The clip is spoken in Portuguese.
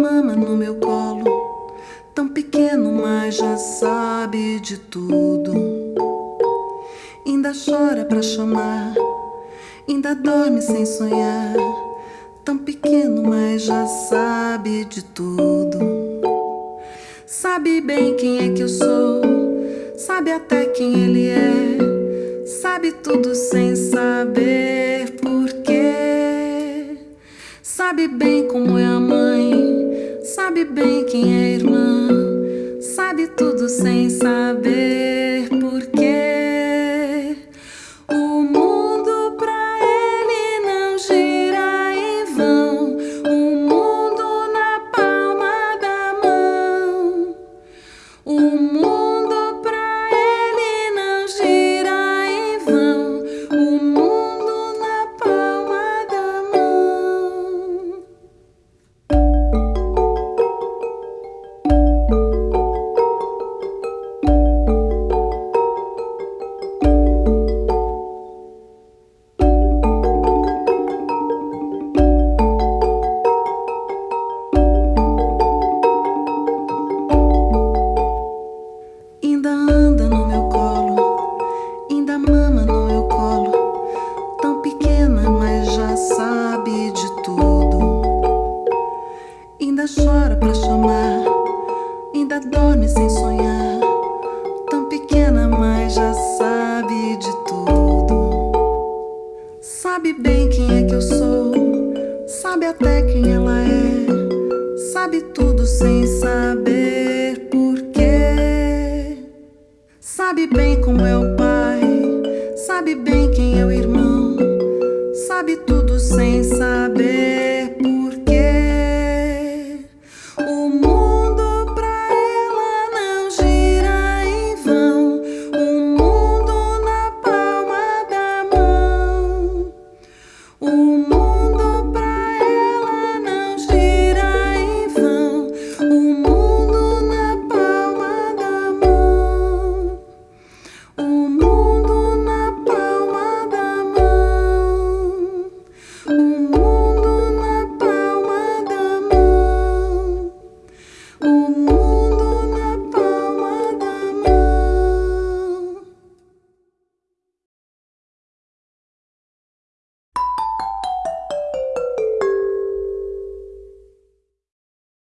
mama no meu colo, tão pequeno, mas já sabe de tudo. Ainda chora pra chamar, ainda dorme sem sonhar. Tão pequeno, mas já sabe de tudo. Sabe bem quem é que eu sou, sabe até quem ele é, sabe tudo sem saber porquê. Sabe bem como é a mãe, sabe bem quem é irmã, sabe tudo sem saber pra chamar, ainda dorme sem sonhar. Tão pequena, mas já sabe de tudo. Sabe bem quem é que eu sou, sabe até quem ela é, sabe tudo sem saber porquê. Sabe bem como é o pai, sabe bem quem é o irmão, sabe tudo sem saber